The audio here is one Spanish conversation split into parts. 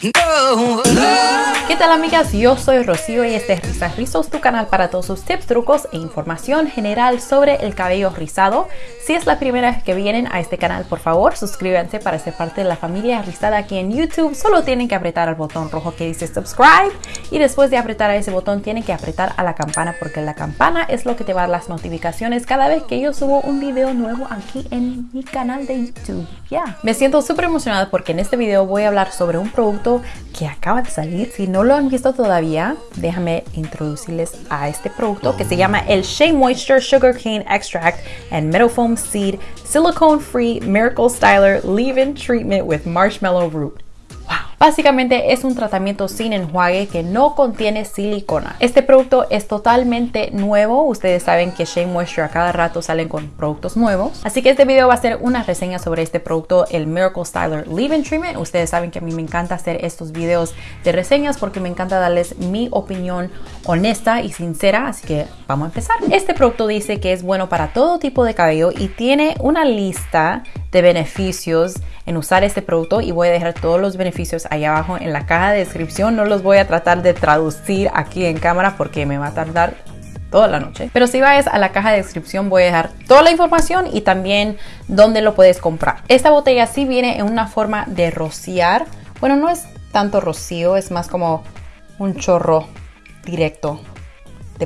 ¿Qué tal amigas? Yo soy Rocío y este es Risas Rizos, tu canal para todos sus tips, trucos e información general sobre el cabello rizado. Si es la primera vez que vienen a este canal, por favor suscríbanse para ser parte de la familia rizada aquí en YouTube. Solo tienen que apretar el botón rojo que dice subscribe y después de apretar a ese botón tienen que apretar a la campana porque la campana es lo que te va a dar las notificaciones cada vez que yo subo un video nuevo aquí en mi canal de YouTube. Ya, me siento súper emocionada porque en este video voy a hablar sobre un producto que acaba de salir. Si no lo han visto todavía, déjame introducirles a este producto que se llama el Shea Moisture Sugar Cane Extract and Meadow Foam Seed Silicone Free Miracle Styler Leave-In Treatment with Marshmallow Root. Básicamente es un tratamiento sin enjuague que no contiene silicona. Este producto es totalmente nuevo. Ustedes saben que Shea Moisture a cada rato salen con productos nuevos. Así que este video va a ser una reseña sobre este producto, el Miracle Styler Leave-In Treatment. Ustedes saben que a mí me encanta hacer estos videos de reseñas porque me encanta darles mi opinión honesta y sincera. Así que vamos a empezar. Este producto dice que es bueno para todo tipo de cabello y tiene una lista de beneficios en usar este producto y voy a dejar todos los beneficios ahí abajo en la caja de descripción. No los voy a tratar de traducir aquí en cámara porque me va a tardar toda la noche. Pero si vas a la caja de descripción voy a dejar toda la información y también dónde lo puedes comprar. Esta botella sí viene en una forma de rociar. Bueno, no es tanto rocío, es más como un chorro directo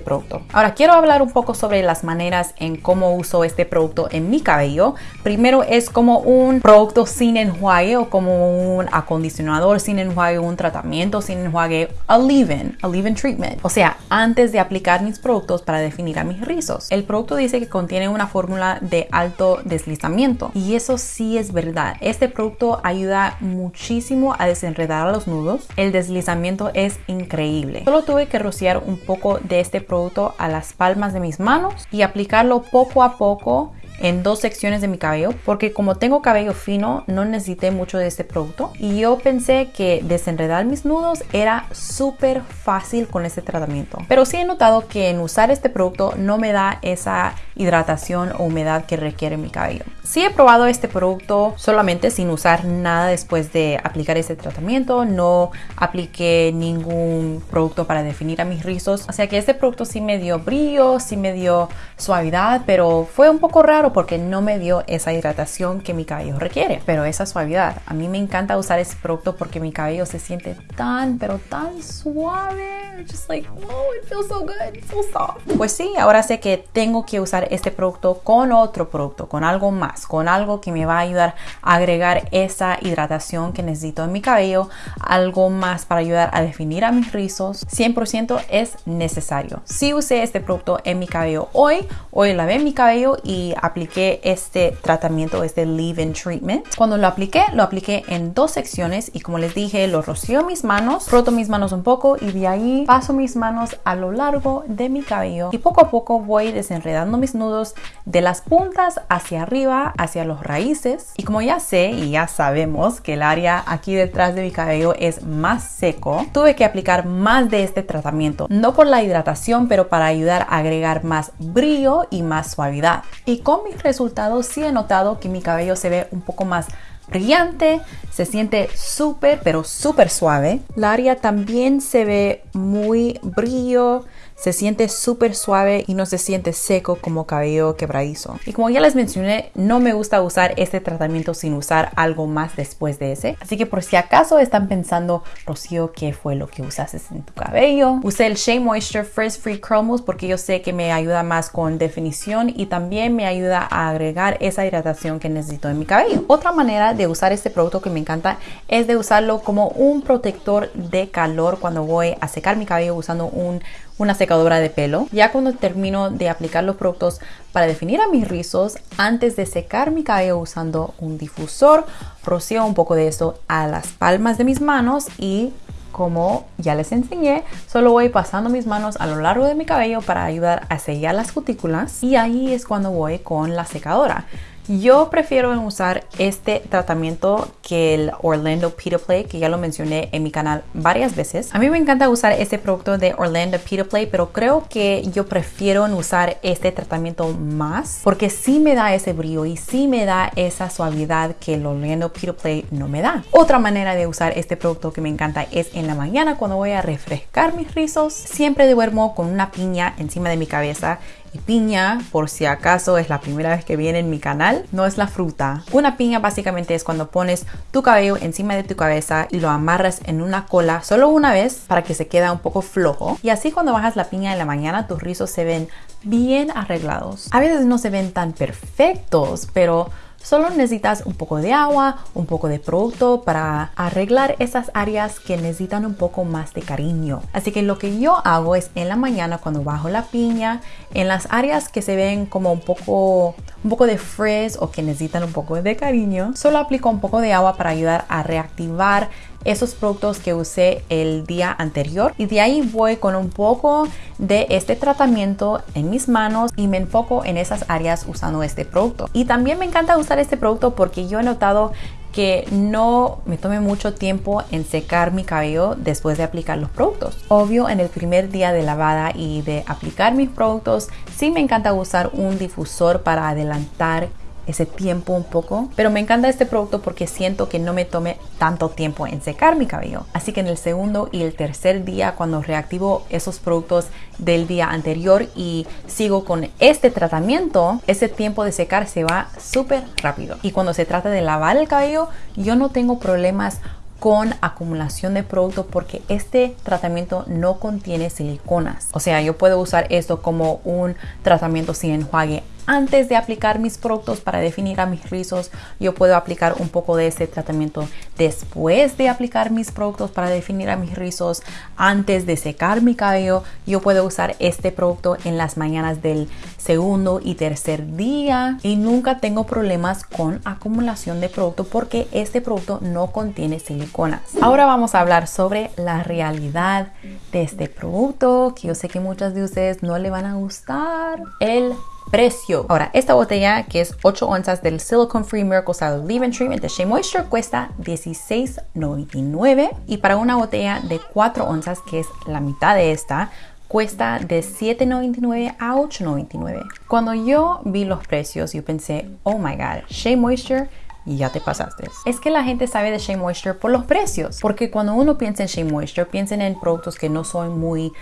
producto. Ahora quiero hablar un poco sobre las maneras en cómo uso este producto en mi cabello. Primero es como un producto sin enjuague o como un acondicionador sin enjuague, un tratamiento sin enjuague, a leave-in, a leave-in treatment. O sea, antes de aplicar mis productos para definir a mis rizos. El producto dice que contiene una fórmula de alto deslizamiento y eso sí es verdad. Este producto ayuda muchísimo a desenredar a los nudos. El deslizamiento es increíble. Solo tuve que rociar un poco de este producto a las palmas de mis manos y aplicarlo poco a poco en dos secciones de mi cabello porque como tengo cabello fino no necesité mucho de este producto. Y yo pensé que desenredar mis nudos era súper fácil con este tratamiento. Pero sí he notado que en usar este producto no me da esa hidratación o humedad que requiere mi cabello. Sí he probado este producto solamente sin usar nada después de aplicar este tratamiento. No apliqué ningún producto para definir a mis rizos. O sea que este producto sí me dio brillo sí me dio suavidad pero fue un poco raro porque no me dio esa hidratación que mi cabello requiere, pero esa suavidad. A mí me encanta usar ese producto porque mi cabello se siente tan, pero tan suave. Just like, oh, it feels so good, so soft. Pues sí, ahora sé que tengo que usar este producto con otro producto, con algo más, con algo que me va a ayudar a agregar esa hidratación que necesito en mi cabello, algo más para ayudar a definir a mis rizos. 100% es necesario. Si usé este producto en mi cabello hoy, hoy lavé mi cabello y apliqué este tratamiento, este leave-in treatment. Cuando lo apliqué, lo apliqué en dos secciones y como les dije, lo rocío mis manos, froto mis manos un poco y de ahí paso mis manos a lo largo de mi cabello y poco a poco voy desenredando mis nudos de las puntas hacia arriba, hacia los raíces. Y como ya sé y ya sabemos que el área aquí detrás de mi cabello es más seco, tuve que aplicar más de este tratamiento, no por la hidratación, pero para ayudar a agregar más brillo y más suavidad. Y con mis resultados sí he notado que mi cabello se ve un poco más brillante, se siente súper, pero súper suave. La área también se ve muy brillo, se siente súper suave y no se siente seco como cabello quebradizo. Y como ya les mencioné, no me gusta usar este tratamiento sin usar algo más después de ese. Así que por si acaso están pensando, Rocío, ¿qué fue lo que usaste en tu cabello? Usé el Shea Moisture Frizz Free Curl porque yo sé que me ayuda más con definición y también me ayuda a agregar esa hidratación que necesito en mi cabello. Otra manera de usar este producto que me encanta es de usarlo como un protector de calor cuando voy a secar mi cabello usando un una secadora de pelo. Ya cuando termino de aplicar los productos para definir a mis rizos, antes de secar mi cabello usando un difusor, rocío un poco de eso a las palmas de mis manos y como ya les enseñé, solo voy pasando mis manos a lo largo de mi cabello para ayudar a sellar las cutículas y ahí es cuando voy con la secadora. Yo prefiero usar este tratamiento que el Orlando Pita Play, que ya lo mencioné en mi canal varias veces. A mí me encanta usar este producto de Orlando Pita Play, pero creo que yo prefiero usar este tratamiento más porque sí me da ese brillo y sí me da esa suavidad que el Orlando Pita Play no me da. Otra manera de usar este producto que me encanta es en la mañana cuando voy a refrescar mis rizos. Siempre duermo con una piña encima de mi cabeza piña, por si acaso es la primera vez que viene en mi canal, no es la fruta. Una piña básicamente es cuando pones tu cabello encima de tu cabeza y lo amarras en una cola solo una vez para que se quede un poco flojo. Y así cuando bajas la piña en la mañana tus rizos se ven bien arreglados. A veces no se ven tan perfectos, pero Solo necesitas un poco de agua, un poco de producto para arreglar esas áreas que necesitan un poco más de cariño. Así que lo que yo hago es en la mañana cuando bajo la piña, en las áreas que se ven como un poco, un poco de frizz o que necesitan un poco de cariño, solo aplico un poco de agua para ayudar a reactivar esos productos que usé el día anterior y de ahí voy con un poco de este tratamiento en mis manos y me enfoco en esas áreas usando este producto. Y también me encanta usar este producto porque yo he notado que no me tome mucho tiempo en secar mi cabello después de aplicar los productos. Obvio, en el primer día de lavada y de aplicar mis productos, sí me encanta usar un difusor para adelantar ese tiempo un poco. Pero me encanta este producto porque siento que no me tome tanto tiempo en secar mi cabello. Así que en el segundo y el tercer día, cuando reactivo esos productos del día anterior y sigo con este tratamiento, ese tiempo de secar se va súper rápido. Y cuando se trata de lavar el cabello, yo no tengo problemas con acumulación de producto porque este tratamiento no contiene siliconas. O sea, yo puedo usar esto como un tratamiento sin enjuague antes de aplicar mis productos para definir a mis rizos. Yo puedo aplicar un poco de este tratamiento después de aplicar mis productos para definir a mis rizos. Antes de secar mi cabello, yo puedo usar este producto en las mañanas del segundo y tercer día y nunca tengo problemas con acumulación de producto porque este producto no contiene siliconas. Ahora vamos a hablar sobre la realidad de este producto que yo sé que muchas de ustedes no le van a gustar. El precio. Ahora, esta botella que es 8 onzas del Silicone Free Miracle Style Leave-In Treatment de Shea Moisture cuesta $16.99 y para una botella de 4 onzas que es la mitad de esta cuesta de $7.99 a $8.99. Cuando yo vi los precios, yo pensé, oh my god, Shea Moisture y ya te pasaste. Es que la gente sabe de Shea Moisture por los precios, porque cuando uno piensa en Shea Moisture, piensen en productos que no son muy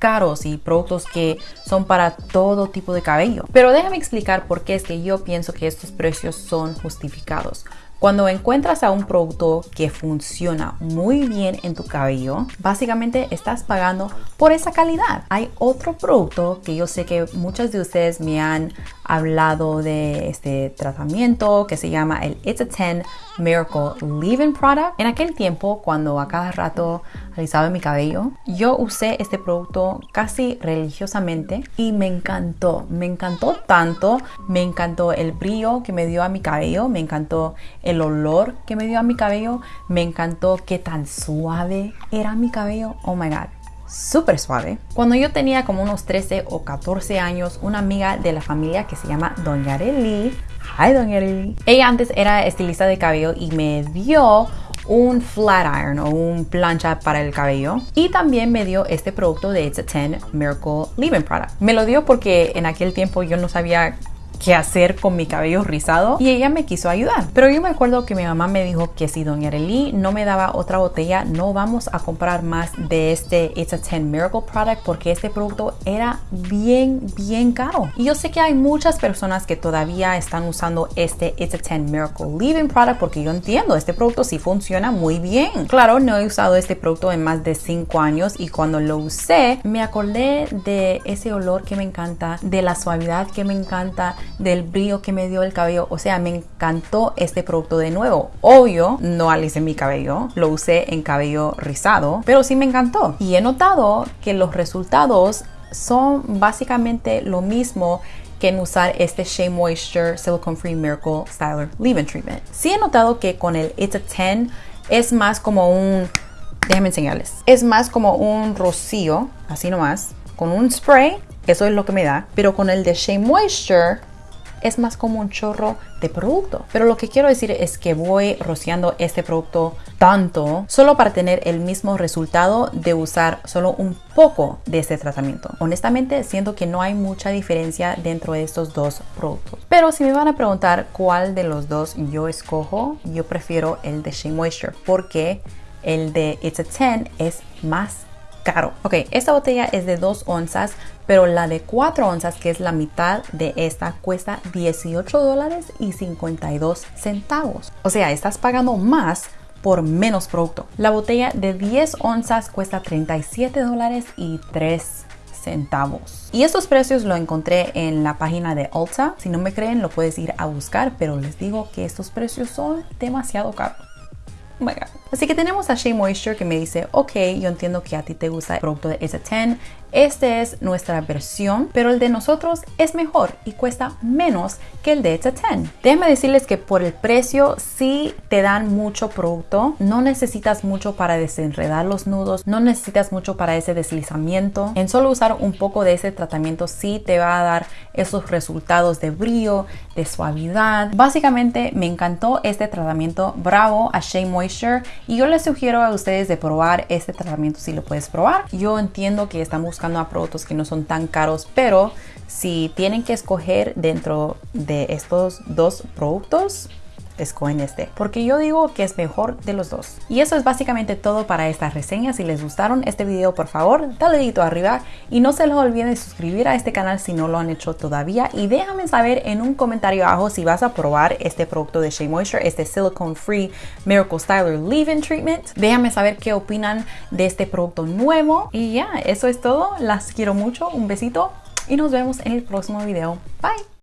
caros y productos que son para todo tipo de cabello. Pero déjame explicar por qué es que yo pienso que estos precios son justificados. Cuando encuentras a un producto que funciona muy bien en tu cabello, básicamente estás pagando por esa calidad. Hay otro producto que yo sé que muchas de ustedes me han hablado de este tratamiento que se llama el It's a 10 Miracle Leave-In Product. En aquel tiempo, cuando a cada rato alisaba mi cabello, yo usé este producto casi religiosamente y me encantó. Me encantó tanto, me encantó el brillo que me dio a mi cabello, me encantó el olor que me dio a mi cabello, me encantó qué tan suave era mi cabello. Oh my god súper suave. Cuando yo tenía como unos 13 o 14 años, una amiga de la familia que se llama Doña Arely, hi Doña Arely, ella antes era estilista de cabello y me dio un flat iron o un plancha para el cabello y también me dio este producto de It's a 10 Miracle Leave-In Product. Me lo dio porque en aquel tiempo yo no sabía qué hacer con mi cabello rizado y ella me quiso ayudar. Pero yo me acuerdo que mi mamá me dijo que si Doña Arely no me daba otra botella, no vamos a comprar más de este It's a 10 Miracle Product porque este producto era bien, bien caro. Y yo sé que hay muchas personas que todavía están usando este It's a 10 Miracle Leave-In Product porque yo entiendo, este producto sí funciona muy bien. Claro, no he usado este producto en más de 5 años y cuando lo usé me acordé de ese olor que me encanta, de la suavidad que me encanta, del brillo que me dio el cabello. O sea, me encantó este producto de nuevo. Obvio, no alicé mi cabello, lo usé en cabello rizado, pero sí me encantó. Y he notado que los resultados son básicamente lo mismo que en usar este Shea Moisture Silicone Free Miracle Styler Leave-In Treatment. Sí he notado que con el It's a 10 es más como un... Déjenme enseñarles. Es más como un rocío, así nomás, con un spray. Eso es lo que me da. Pero con el de Shea Moisture es más como un chorro de producto. Pero lo que quiero decir es que voy rociando este producto tanto solo para tener el mismo resultado de usar solo un poco de este tratamiento. Honestamente, siento que no hay mucha diferencia dentro de estos dos productos. Pero si me van a preguntar cuál de los dos yo escojo, yo prefiero el de Shea Moisture porque el de It's a 10 es más caro. Ok, esta botella es de 2 onzas, pero la de 4 onzas, que es la mitad de esta, cuesta 18 dólares y 52 centavos. O sea, estás pagando más por menos producto. La botella de 10 onzas cuesta 37 dólares y 3 centavos. Y estos precios lo encontré en la página de Ulta. Si no me creen, lo puedes ir a buscar, pero les digo que estos precios son demasiado caros. Así que tenemos a Shea Moisture que me dice, ok, yo entiendo que a ti te gusta el producto de S10, esta es nuestra versión, pero el de nosotros es mejor y cuesta menos que el de S10. Déjenme decirles que por el precio sí te dan mucho producto, no necesitas mucho para desenredar los nudos, no necesitas mucho para ese deslizamiento. En solo usar un poco de ese tratamiento sí te va a dar esos resultados de brillo, de suavidad. Básicamente me encantó este tratamiento, bravo a Shea Moisture y yo les sugiero a ustedes de probar este tratamiento si lo puedes probar. Yo entiendo que están buscando a productos que no son tan caros, pero si tienen que escoger dentro de estos dos productos, escogen este, porque yo digo que es mejor de los dos. Y eso es básicamente todo para esta reseña. Si les gustaron este video, por favor, dale dedito arriba y no se les olviden de suscribir a este canal si no lo han hecho todavía y déjame saber en un comentario abajo si vas a probar este producto de Shea Moisture, este Silicone Free Miracle Styler Leave-In Treatment. Déjame saber qué opinan de este producto nuevo y ya, eso es todo. Las quiero mucho, un besito y nos vemos en el próximo video. Bye.